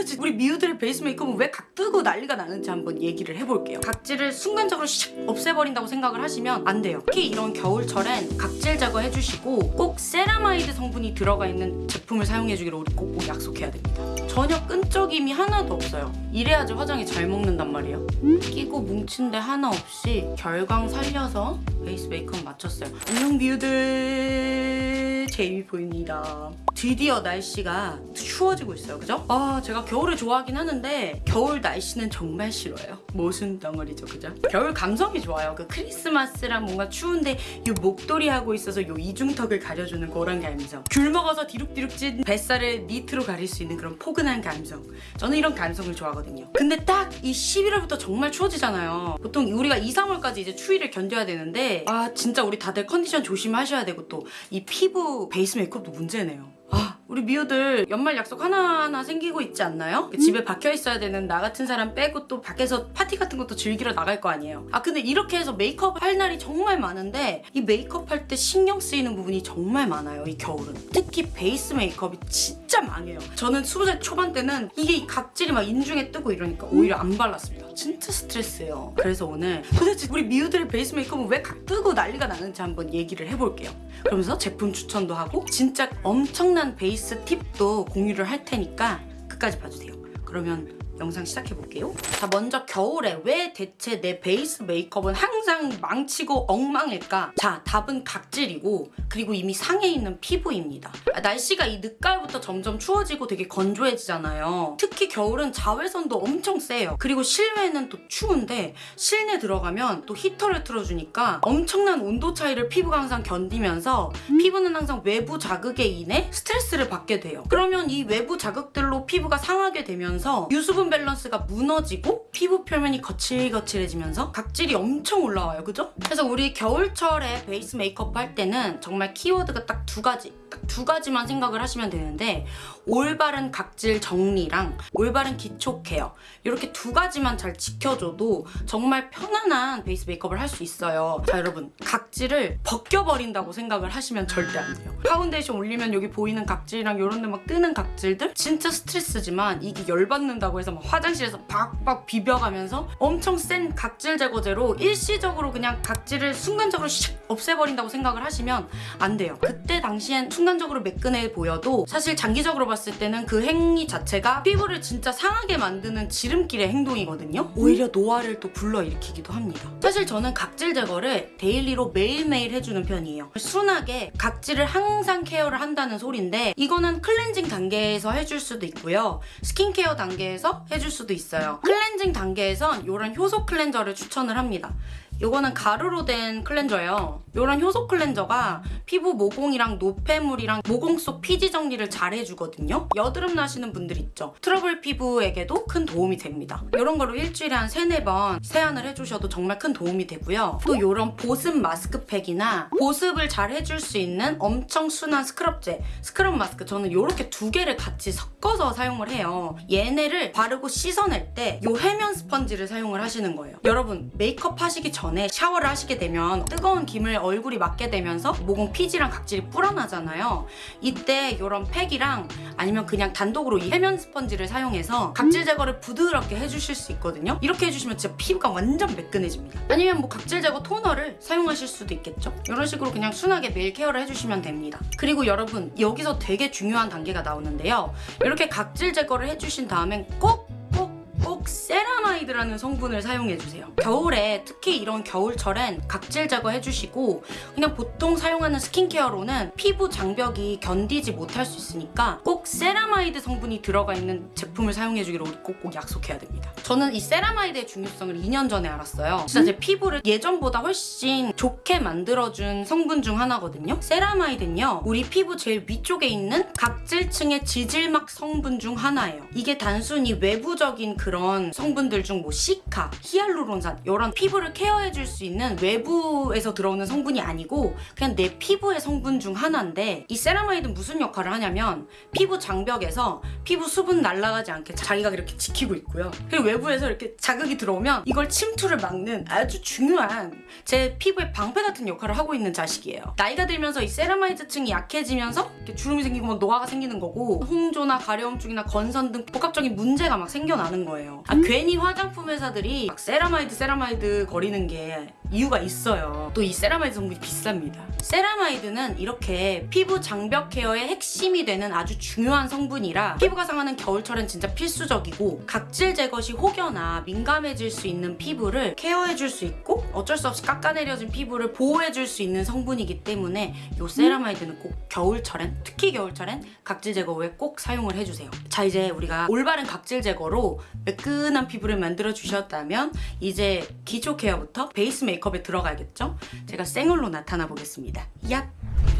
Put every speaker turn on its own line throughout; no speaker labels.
도대체 우리 미우들의 베이스 메이크업은 왜 각 뜨고 난리가 나는지 한번 얘기를 해볼게요. 각질을 순간적으로 샥 없애버린다고 생각을 하시면 안 돼요. 특히 이런 겨울철엔 각질 제거해주시고 꼭 세라마이드 성분이 들어가 있는 제품을 사용해주기를 우리 꼭, 꼭 약속해야 됩니다. 전혀 끈적임이 하나도 없어요. 이래야지 화장이 잘 먹는단 말이에요. 끼고 뭉친 데 하나 없이 결광 살려서 베이스 메이크업 마쳤어요. 안녕 뷰들 제이미 보입니다. 드디어 날씨가 추워지고 있어요. 그죠? 아 제가 겨울을 좋아하긴 하는데 겨울 날씨는 정말 싫어요. 모순 덩어리죠. 그죠? 겨울 감성이 좋아요. 그 크리스마스랑 뭔가 추운데 요 목도리 하고 있어서 요 이중턱을 가려주는 그런 감성. 귤 먹어서 디룩디룩 찐 뱃살을 니트로 가릴 수 있는 그런 포근한 감성. 저는 이런 감성을 좋아하거든요. 근데 딱 이 11월부터 정말 추워지잖아요. 보통 우리가 2, 3월까지 이제 추위를 견뎌야 되는데 아 진짜 우리 다들 컨디션 조심하셔야 되고 또 이 피부 베이스 메이크업도 문제네요. 아 우리 미우들 연말 약속 하나하나 생기고 있지 않나요? 집에 박혀 있어야 되는 나 같은 사람 빼고 또 밖에서 파티 같은 것도 즐기러 나갈 거 아니에요. 아 근데 이렇게 해서 메이크업 할 날이 정말 많은데 이 메이크업 할 때 신경 쓰이는 부분이 정말 많아요. 이 겨울은. 특히 베이스 메이크업이 진짜 망해요. 저는 20살 초반 때는 이게 이 각질이 막 인중에 뜨고 이러니까 오히려 안 발랐습니다. 진짜 스트레스예요. 그래서 오늘 도대체 우리 미우들의 베이스 메이크업은 왜 각 뜨고 난리가 나는지 한번 얘기를 해볼게요. 그러면서 제품 추천도 하고 진짜 엄청난 베이스 팁도 공유를 할 테니까 끝까지 봐주세요. 그러면 영상 시작해 볼게요. 자 먼저 겨울에 왜 대체 내 베이스 메이크업은 항상 망치고 엉망일까? 자 답은 각질이고 그리고 이미 상해 있는 피부입니다. 아, 날씨가 이 늦가을부터 점점 추워지고 되게 건조해지잖아요. 특히 겨울은 자외선도 엄청 세요. 그리고 실외는 또 추운데 실내 들어가면 또 히터를 틀어주니까 엄청난 온도 차이를 피부가 항상 견디면서 피부는 항상 외부 자극에 인해 스트레스를 받게 돼요. 그러면 이 외부 자극들로 피부가 상하게 되면서 유수분 밸런스가 무너지고 피부 표면이 거칠거칠해지면서 각질이 엄청 올라와요. 그죠? 그래서 우리 겨울철에 베이스 메이크업 할 때는 정말 키워드가 딱 두 가지 딱 두 가지만 생각을 하시면 되는데 올바른 각질 정리랑 올바른 기초 케어 이렇게 두 가지만 잘 지켜줘도 정말 편안한 베이스 메이크업을 할 수 있어요. 자 여러분 각질을 벗겨버린다고 생각을 하시면 절대 안 돼요. 파운데이션 올리면 여기 보이는 각질이랑 이런 데 막 뜨는 각질들 진짜 스트레스지만 이게 열받는다고 해서 막 화장실에서 박박 비벼가면서 엄청 센 각질 제거제로 일시적으로 그냥 각질을 순간적으로 샥 없애버린다고 생각을 하시면 안 돼요. 그때 당시엔 순간적으로 매끈해 보여도 사실 장기적으로 봤을 때는 그 행위 자체가 피부를 진짜 상하게 만드는 지름길의 행동이거든요. 오히려 노화를 또 불러일으키기도 합니다. 사실 저는 각질 제거를 daily로 매일매일 해주는 편이에요. 순하게 각질을 항상 케어를 한다는 소린데 이거는 클렌징 단계에서 해줄 수도 있고요. 스킨케어 단계에서 해줄 수도 있어요. 클렌징 단계에선 이런 효소 클렌저를 추천을 합니다. 이거는 가루로 된 클렌저예요. 이런 효소 클렌저가 피부 모공이랑 노폐물이랑 모공 속 피지 정리를 잘 해주거든요. 여드름 나시는 분들 있죠. 트러블 피부에게도 큰 도움이 됩니다. 이런 거로 일주일에 한 3, 4번 세안을 해주셔도 정말 큰 도움이 되고요. 또 이런 보습 마스크팩이나 보습을 잘 해줄 수 있는 엄청 순한 스크럽제, 스크럽 마스크 저는 이렇게 두 개를 같이 섞어서 사용을 해요. 얘네를 바르고 씻어낼 때 이 해면 스펀지를 사용을 하시는 거예요. 여러분 메이크업 하시기 전에 샤워를 하시게 되면 뜨거운 김을 얼굴이 맞게 되면서 모공 피지랑 각질이 불어나잖아요. 이때 이런 팩이랑 아니면 그냥 단독으로 이 해면 스펀지를 사용해서 각질 제거를 부드럽게 해주실 수 있거든요. 이렇게 해주시면 진짜 피부가 완전 매끈해집니다. 아니면 뭐 각질 제거 토너를 사용하실 수도 있겠죠. 이런 식으로 그냥 순하게 매일 케어를 해주시면 됩니다. 그리고 여러분 여기서 되게 중요한 단계가 나오는데요. 이렇게 각질 제거를 해주신 다음엔 꼭꼭 세라마이드라는 성분을 사용해주세요. 겨울에 특히 이런 겨울철엔 각질 제거해주시고 그냥 보통 사용하는 스킨케어로는 피부 장벽이 견디지 못할 수 있으니까 꼭 세라마이드 성분이 들어가 있는 제품을 사용해주기로 꼭꼭 약속해야 됩니다. 저는 이 세라마이드의 중요성을 2년 전에 알았어요. 진짜 제 피부를 예전보다 훨씬 좋게 만들어준 성분 중 하나거든요. 세라마이드는요. 우리 피부 제일 위쪽에 있는 각질층의 지질막 성분 중 하나예요. 이게 단순히 외부적인 그런 성분들 성분들 중 뭐 시카, 히알루론산 이런 피부를 케어해줄 수 있는 외부에서 들어오는 성분이 아니고 그냥 내 피부의 성분 중 하나인데 이 세라마이드는 무슨 역할을 하냐면 피부 장벽에서 피부 수분 날아가지 않게 자기가 이렇게 지키고 있고요. 그리고 외부에서 이렇게 자극이 들어오면 이걸 침투를 막는 아주 중요한 제 피부의 방패 같은 역할을 하고 있는 자식이에요. 나이가 들면서 이 세라마이드층이 약해지면서 주름이 생기고 막 노화가 생기는 거고 홍조나 가려움증이나 건선 등 복합적인 문제가 막 생겨나는 거예요. 아, 괜히 화장품 회사들이 막 세라마이드 세라마이드 거리는 게 이유가 있어요. 또 이 세라마이드 성분이 비쌉니다. 세라마이드는 이렇게 피부 장벽 케어의 핵심이 되는 아주 중요한 성분이라 피부가 상하는 겨울철엔 진짜 필수적이고 각질 제거 시 혹여나 민감해질 수 있는 피부를 케어해줄 수 있고 어쩔 수 없이 깎아내려진 피부를 보호해줄 수 있는 성분이기 때문에 이 세라마이드는 꼭 겨울철엔 특히 겨울철엔 각질 제거 후에 꼭 사용을 해주세요. 자 이제 우리가 올바른 각질 제거로 매끈한 피부를 만들어 주셨다면 이제 기초 케어부터 베이스 메이크업에 들어가야겠죠? 제가 생얼로 나타나 보겠습니다. 얍!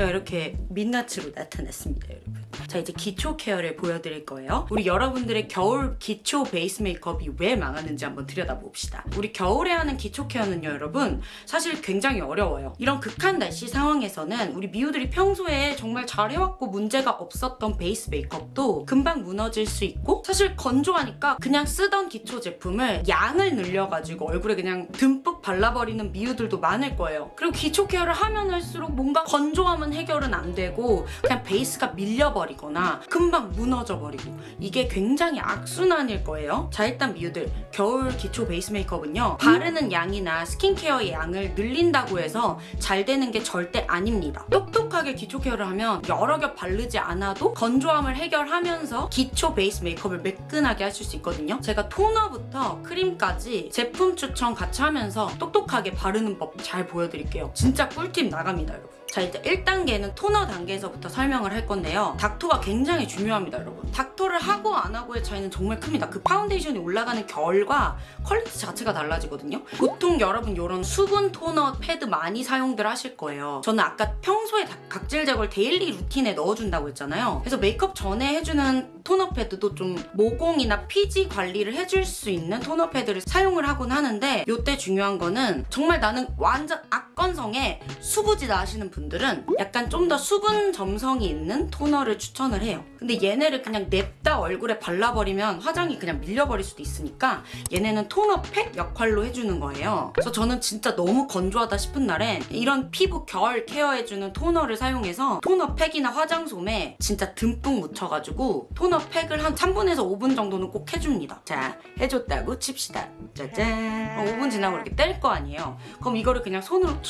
제가 이렇게 민낯으로 나타났습니다, 여러분. 자 이제 기초 케어를 보여드릴 거예요. 우리 여러분들의 겨울 기초 베이스 메이크업이 왜 망하는지 한번 들여다봅시다. 우리 겨울에 하는 기초 케어는요, 여러분 사실 굉장히 어려워요. 이런 극한 날씨 상황에서는 우리 미우들이 평소에 정말 잘해왔고 문제가 없었던 베이스 메이크업도 금방 무너질 수 있고 사실 건조하니까 그냥 쓰던 기초 제품을 양을 늘려가지고 얼굴에 그냥 듬뿍 발라버리는 미우들도 많을 거예요. 그리고 기초 케어를 하면 할수록 뭔가 건조함은 해결은 안 되고 그냥 베이스가 밀려버리거나 금방 무너져 버리고 이게 굉장히 악순환일 거예요. 자 일단 미우들 겨울 기초 베이스 메이크업은요 바르는 양이나 스킨케어의 양을 늘린다고 해서 잘 되는 게 절대 아닙니다. 똑똑하게 기초 케어를 하면 여러 겹 바르지 않아도 건조함을 해결하면서 기초 베이스 메이크업을 매끈하게 하실 수 있거든요. 제가 토너부터 크림까지 제품 추천 같이 하면서 똑똑하게 바르는 법 잘 보여드릴게요. 진짜 꿀팁 나갑니다, 여러분. 자 이제 1단계는 토너 단계에서부터 설명을 할 건데요. 닥토가 굉장히 중요합니다 여러분. 닥토를 하고 안 하고의 차이는 정말 큽니다. 그 파운데이션이 올라가는 결과 퀄리티 자체가 달라지거든요. 보통 여러분 이런 수분 토너 패드 많이 사용들 하실 거예요. 저는 아까 평소에 다- 각질 제거를 데일리 루틴에 넣어준다고 했잖아요. 그래서 메이크업 전에 해주는 토너 패드도 좀 모공이나 피지 관리를 해줄 수 있는 토너 패드를 사용을 하곤 하는데 이때 중요한 거는 정말 나는 완전 악 건성에 수부지다 하시는 분들은 약간 좀 더 수분 점성이 있는 토너를 추천을 해요. 근데 얘네를 그냥 냅다 얼굴에 발라버리면 화장이 그냥 밀려버릴 수도 있으니까 얘네는 토너 팩 역할로 해주는 거예요. 그래서 저는 진짜 너무 건조하다 싶은 날엔 이런 피부 결 케어해주는 토너를 사용해서 토너 팩이나 화장솜에 진짜 듬뿍 묻혀가지고 토너 팩을 한 3분에서 5분 정도는 꼭 해줍니다. 자, 해줬다고 칩시다. 짜잔. 5분 지나고 이렇게 뗄 거 아니에요. 그럼 이거를 그냥 손으로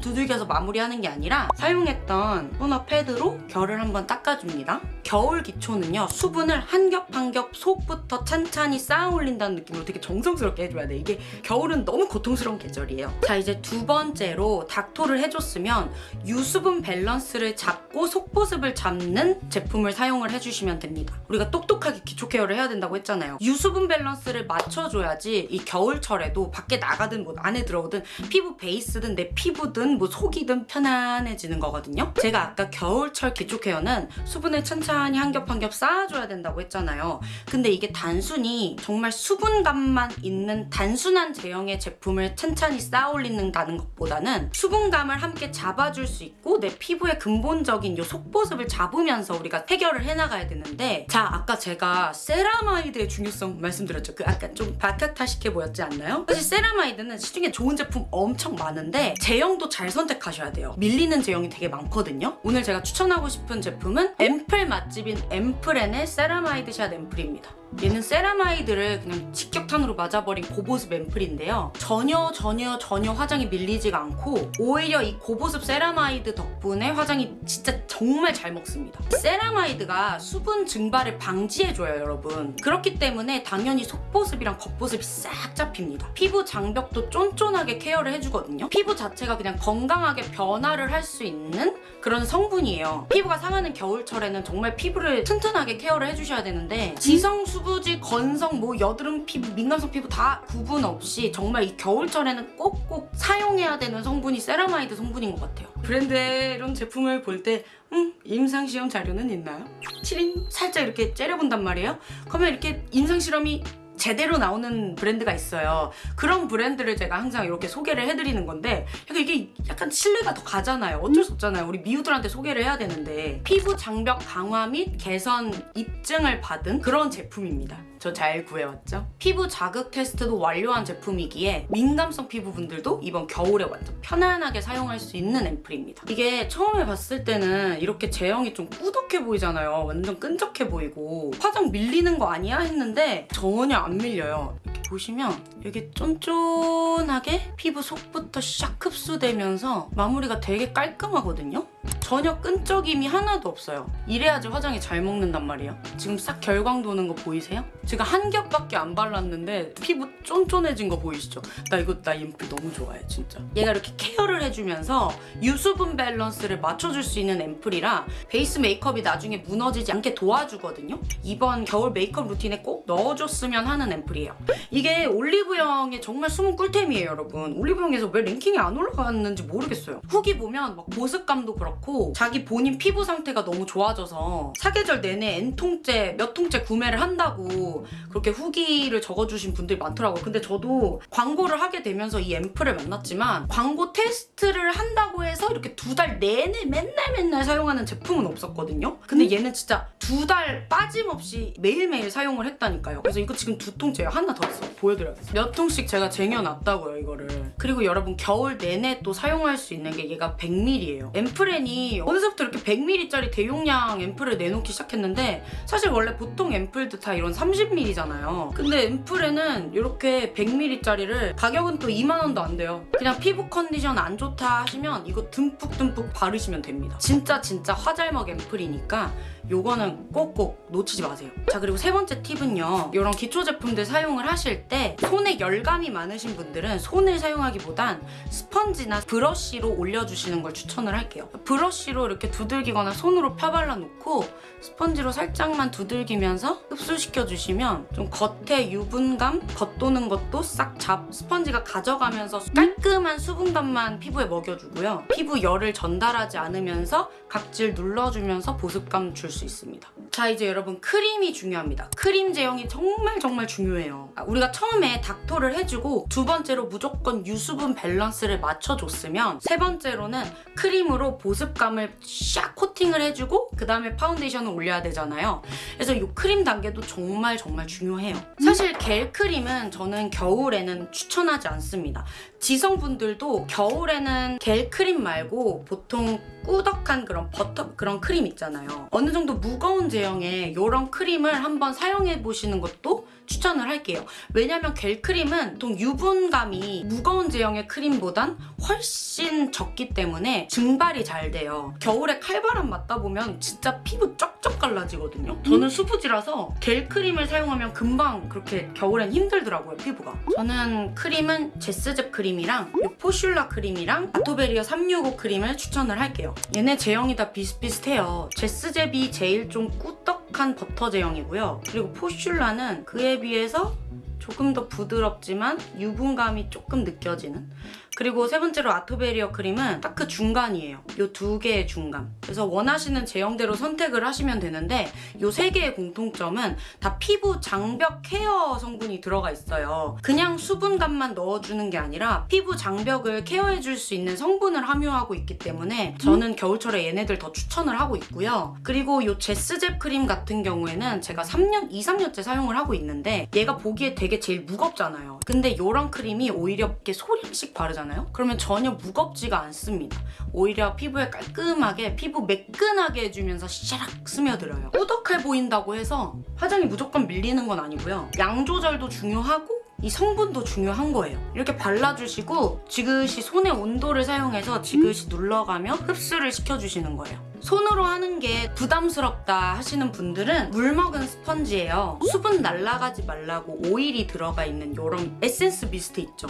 두들겨서 마무리하는 게 아니라 사용했던 토너 패드로 결을 한번 닦아줍니다. 겨울 기초는요 수분을 한 겹 한 겹 속부터 찬찬히 쌓아 올린다는 느낌으로 되게 정성스럽게 해줘야 돼. 이게 겨울은 너무 고통스러운 계절이에요. 자 이제 두 번째로 닥토를 해줬으면 유수분 밸런스를 잡고 속보습을 잡는 제품을 사용을 해주시면 됩니다. 우리가 똑똑하게 기초 케어를 해야 된다고 했잖아요. 유수분 밸런스를 맞춰줘야지 이 겨울철에도 밖에 나가든 뭐 안에 들어오든 피부 베이스든 내 피부든 뭐 속이든 편안해지는 거거든요. 제가 아까 겨울철 기초 케어는 수분을 천천히 한 겹 한 겹 쌓아줘야 된다고 했잖아요. 근데 이게 단순히 정말 수분감만 있는 단순한 제형의 제품을 천천히 쌓아 올린다는 것보다는 수분감을 함께 잡아줄 수 있고 내 피부의 근본적인 요 속보습을 잡으면서 우리가 해결을 해나가야 되는데 자 아까 제가 세라마이드의 중요성 말씀드렸죠. 그 아까 좀 박학다식해 보였지 않나요? 사실 세라마이드는 시중에 좋은 제품 엄청 많은데 제형도 잘 선택하셔야 돼요. 밀리는 제형이 되게 많거든요. 오늘 제가 추천하고 싶은 제품은 앰플 맛집인 앰플엔의 세라마이드 샷 앰플입니다. 얘는 세라마이드를 그냥 직격탄으로 맞아버린 고보습 앰플인데요. 전혀 전혀 전혀 화장이 밀리지가 않고 오히려 이 고보습 세라마이드 덕분에 화장이 진짜 정말 잘 먹습니다. 세라마이드가 수분 증발을 방지해줘요 여러분. 그렇기 때문에 당연히 속보습이랑 겉보습이 싹 잡힙니다. 피부 장벽도 쫀쫀하게 케어를 해주거든요. 피부 자체가 그냥 건강하게 변화를 할 수 있는 그런 성분이에요. 피부가 상하는 겨울철에는 정말 피부를 튼튼하게 케어를 해주셔야 되는데 지성 수부지 건성 뭐 여드름 피부 민감성 피부 다 구분 없이 정말 이 겨울철에는 꼭꼭 사용해야 되는 성분이 세라마이드 성분인 것 같아요. 브랜드의 이런 제품을 볼 때 음, 임상시험 자료는 있나요? 치린 살짝 이렇게 째려본단 말이에요. 그러면 이렇게 임상실험이 제대로 나오는 브랜드가 있어요. 그런 브랜드를 제가 항상 이렇게 소개를 해드리는 건데 약간 이게 약간 신뢰가 더 가잖아요. 어쩔 수 없잖아요. 우리 미우들한테 소개를 해야 되는데 피부 장벽 강화 및 개선 입증을 받은 그런 제품입니다. 저 잘 구해왔죠? 피부 자극 테스트도 완료한 제품이기에 민감성 피부분들도 이번 겨울에 완전 편안하게 사용할 수 있는 앰플입니다. 이게 처음에 봤을 때는 이렇게 제형이 좀 꾸덕해 보이잖아요. 완전 끈적해 보이고 화장 밀리는 거 아니야? 했는데 전혀 안 밀려요. 이렇게 보시면 이게 쫀쫀하게 피부 속부터 샥 흡수되면서 마무리가 되게 깔끔하거든요? 전혀 끈적임이 하나도 없어요. 이래야지 화장이 잘 먹는단 말이에요. 지금 싹 결광 도는 거 보이세요? 제가 한 겹밖에 안 발랐는데 피부 쫀쫀해진 거 보이시죠? 나 이거 나 앰플 너무 좋아해 진짜. 얘가 이렇게 케어를 해주면서 유수분 밸런스를 맞춰줄 수 있는 앰플이라 베이스 메이크업이 나중에 무너지지 않게 도와주거든요. 이번 겨울 메이크업 루틴에 꼭 넣어줬으면 하는 앰플이에요. 이게 올리브영의 정말 숨은 꿀템이에요 여러분. 올리브영에서 왜 랭킹이 안 올라갔는지 모르겠어요. 후기 보면 막 보습감도 그렇고 자기 본인 피부 상태가 너무 좋아져서 사계절 내내 N통째 몇 통째 구매를 한다고 그렇게 후기를 적어주신 분들이 많더라고요. 근데 저도 광고를 하게 되면서 이 앰플을 만났지만 광고 테스트를 한다고 해서 이렇게 두 달 내내 맨날 맨날 사용하는 제품은 없었거든요. 근데 얘는 진짜 두 달 빠짐없이 매일매일 사용을 했다니까요. 그래서 이거 지금 두 통째요. 하나 더 있어. 보여드려야겠어요. 몇 통씩 제가 쟁여놨다고요, 이거를. 그리고 여러분 겨울 내내 또 사용할 수 있는 게 얘가 100ml예요. 앰플엔이 어느새부터 이렇게 100ml짜리 대용량 앰플을 내놓기 시작했는데 사실 원래 보통 앰플도 다 이런 30ml잖아요. 근데 앰플에는 이렇게 100ml짜리를 가격은 또 2만 원도 안 돼요. 그냥 피부 컨디션 안 좋다 하시면 이거 듬뿍듬뿍 바르시면 됩니다. 진짜 진짜 화잘먹 앰플이니까 요거는 꼭꼭 놓치지 마세요. 자 그리고 세 번째 팁은요. 이런 기초 제품들 사용을 하실 때 손에 열감이 많으신 분들은 손을 사용하기보단 스펀지나 브러쉬로 올려주시는 걸 추천을 할게요. 브러쉬로 이렇게 두들기거나 손으로 펴발라 놓고 스펀지로 살짝만 두들기면서 흡수시켜 주시면 좀 겉에 유분감 겉도는 것도 싹 잡 스펀지가 가져가면서 깔끔한 수분감만 피부에 먹여주고요. 피부 열을 전달하지 않으면서 각질 눌러주면서 보습감 줄수 있습니다. 자 이제 여러분 크림이 중요합니다. 크림 제형이 정말 정말 중요해요. 아, 우리가 처음에 닦토를 해주고 두 번째로 무조건 유수분 밸런스를 맞춰줬으면 세 번째로는 크림으로 보습감을 샥 코팅을 해주고 그 다음에 파운데이션을 올려야 되잖아요. 그래서 이 크림 단계도 정말 정말 중요해요. 사실 겔 크림은 저는 겨울에는 추천하지 않습니다. 지성분들도 겨울에는 겔 크림 말고 보통 꾸덕한 그런 버터 그런 크림 있잖아요. 어느 정도 무거운 제형의 이런 크림을 한번 사용해 보시는 것도 추천을 할게요. 왜냐면 겔 크림은 보통 유분감이 무거운 제형의 크림보단 훨씬 적기 때문에 증발이 잘 돼요. 겨울에 칼바람 맞다 보면 진짜 피부 쩍쩍 갈라지거든요. 저는 수부지라서 겔 크림을 사용하면 금방 그렇게 겨울엔 힘들더라고요, 피부가. 저는 크림은 제스즙 크림이랑 이 포슐라 크림이랑 아토베리아 365 크림을 추천을 할게요. 얘네 제형이 다 비슷비슷해요. 제스잽이 제일 좀 꾸덕 한 버터 제형이고요. 그리고 포슐라는 그에 비해서 조금 더 부드럽지만 유분감이 조금 느껴지는 그리고 세 번째로 아토베리어 크림은 딱 그 중간이에요. 이두 개의 중간. 그래서 원하시는 제형대로 선택을 하시면 되는데 이세 개의 공통점은 다 피부 장벽 케어 성분이 들어가 있어요. 그냥 수분감만 넣어주는 게 아니라 피부 장벽을 케어해줄 수 있는 성분을 함유하고 있기 때문에 저는 겨울철에 얘네들 더 추천을 하고 있고요. 그리고 이 제스잽 크림 같은 경우에는 제가 3년, 2, 3년째 사용을 하고 있는데 얘가 보기에 되게 제일 무겁잖아요. 근데 이런 크림이 오히려 이렇게 소량씩 바르잖아요. 그러면 전혀 무겁지가 않습니다. 오히려 피부에 깔끔하게 피부 매끈하게 해주면서 샤락 스며들어요. 꾸덕해 보인다고 해서 화장이 무조건 밀리는 건 아니고요. 양 조절도 중요하고 이 성분도 중요한 거예요. 이렇게 발라주시고 지그시 손의 온도를 사용해서 지그시 눌러가며 흡수를 시켜주시는 거예요. 손으로 하는 게 부담스럽다 하시는 분들은 물 먹은 스펀지예요. 수분 날아가지 말라고 오일이 들어가 있는 이런 에센스 미스트 있죠.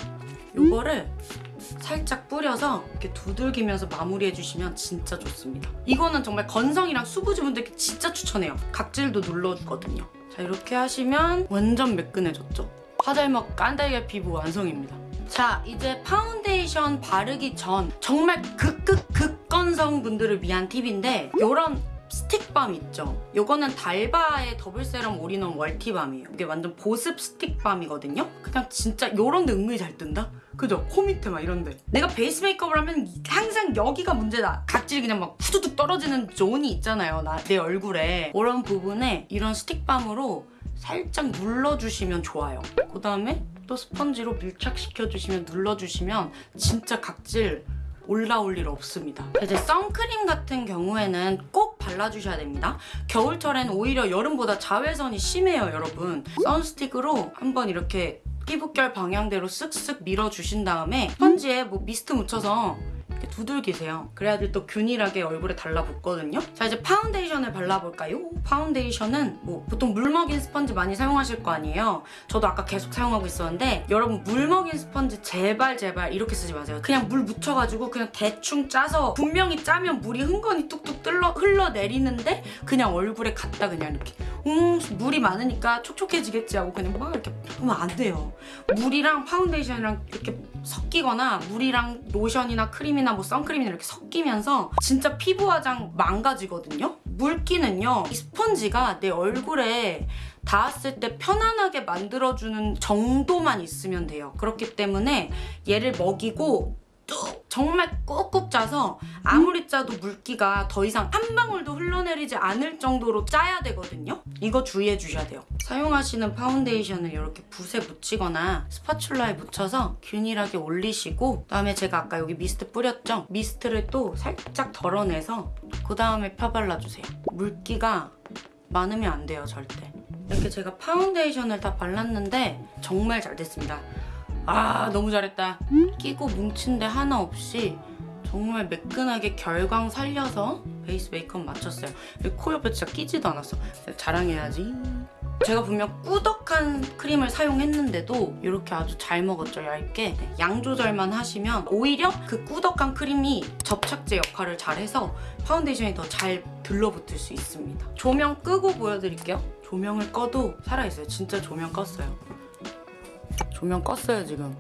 이거를 살짝 뿌려서 이렇게 두들기면서 마무리해주시면 진짜 좋습니다. 이거는 정말 건성이랑 수부지분들께 진짜 추천해요. 각질도 눌러주거든요. 자 이렇게 하시면 완전 매끈해졌죠? 화잘먹 깐달걀 피부 완성입니다. 자 이제 파운데이션 바르기 전 정말 극극 극건성 분들을 위한 팁인데 이런 stick balm 있죠? 요거는 달바의 double serum all-in-one multi balm이에요. 이게 완전 보습 stick balm이거든요? 그냥 진짜 요런 데 은근히 잘 뜬다? 그죠? 코 밑에 막 이런데. 내가 베이스 메이크업을 하면 항상 여기가 문제다. 각질이 그냥 막 후두둑 떨어지는 zone이 있잖아요. 나, 내 얼굴에. 그런 부분에 이런 stick balm으로 살짝 눌러주시면 좋아요. 그 다음에 또 스펀지로 밀착시켜주시면 눌러주시면 진짜 각질 올라올 일 없습니다. 이제 선크림 같은 경우에는 꼭 발라주셔야 됩니다. 겨울철엔 오히려 여름보다 자외선이 심해요, 여러분. sun stick으로 한번 이렇게 피부결 방향대로 쓱쓱 밀어주신 다음에 스펀지에 뭐 미스트 묻혀서 두들기세요. 그래야지 또 균일하게 얼굴에 달라붙거든요. 자 이제 파운데이션을 발라볼까요? 파운데이션은 뭐 보통 물 먹인 스펀지 많이 사용하실 거 아니에요. 저도 아까 계속 사용하고 있었는데 여러분 물 먹인 스펀지 제발 제발 이렇게 쓰지 마세요. 그냥 물 묻혀가지고 그냥 대충 짜서 분명히 짜면 물이 흥건히 뚝뚝 뜰러, 흘러내리는데 그냥 얼굴에 갖다 그냥 이렇게 음 물이 많으니까 촉촉해지겠지 하고 그냥 막 이렇게 하면 안 돼요. 물이랑 파운데이션이랑 이렇게 섞이거나 물이랑 로션이나 크림이나 뭐 선크림이나 이렇게 섞이면서 진짜 피부 화장 망가지거든요. 물기는요. 이 스펀지가 내 얼굴에 닿았을 때 편안하게 만들어주는 정도만 있으면 돼요. 그렇기 때문에 얘를 먹이고 뚝 정말 꾹꾹 짜서 아무리 짜도 물기가 더 이상 한 방울도 흘러내리지 않을 정도로 짜야 되거든요. 이거 주의해 주셔야 돼요. 사용하시는 파운데이션을 이렇게 붓에 묻히거나 spatula에 묻혀서 균일하게 올리시고 그다음에 제가 아까 여기 미스트 뿌렸죠? 미스트를 또 살짝 덜어내서 그 다음에 펴발라주세요. 물기가 많으면 안 돼요, 절대. 이렇게 제가 파운데이션을 다 발랐는데 정말 잘 됐습니다. 아 너무 잘했다. 끼고 뭉친 데 하나 없이 정말 매끈하게 결광 살려서 베이스 메이크업 마쳤어요. 코 옆에 진짜 끼지도 않았어. 자랑해야지. 제가 분명 꾸덕한 크림을 사용했는데도 이렇게 아주 잘 먹었죠, 얇게. 양 조절만 하시면 오히려 그 꾸덕한 크림이 접착제 역할을 잘해서 파운데이션이 더 잘 들러붙을 수 있습니다. 조명 끄고 보여드릴게요. 조명을 꺼도 살아있어요. 진짜 조명 껐어요. 조명 껐어요, 지금.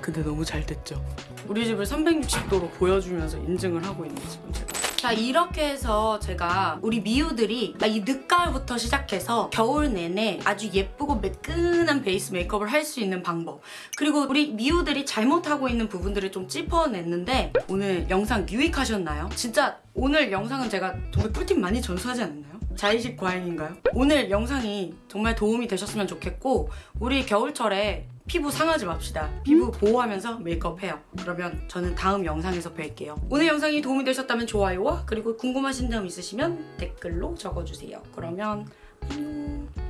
근데 너무 잘 됐죠? 우리 집을 360도로 보여주면서 인증을 하고 있는 지금 제가. 자 이렇게 해서 제가 우리 미우들이 이 늦가을부터 시작해서 겨울 내내 아주 예쁘고 매끈한 베이스 메이크업을 할 수 있는 방법 그리고 우리 미우들이 잘못하고 있는 부분들을 좀 짚어냈는데 오늘 영상 유익하셨나요? 진짜 오늘 영상은 제가 정말 꿀팁 많이 전수하지 않았나요? 자의식 과잉인가요? 오늘 영상이 정말 도움이 되셨으면 좋겠고 우리 겨울철에 피부 상하지 맙시다. 피부 보호하면서 메이크업 해요. 그러면 저는 다음 영상에서 뵐게요. 오늘 영상이 도움이 되셨다면 좋아요와 그리고 궁금하신 점 있으시면 댓글로 적어주세요. 그러면 안녕.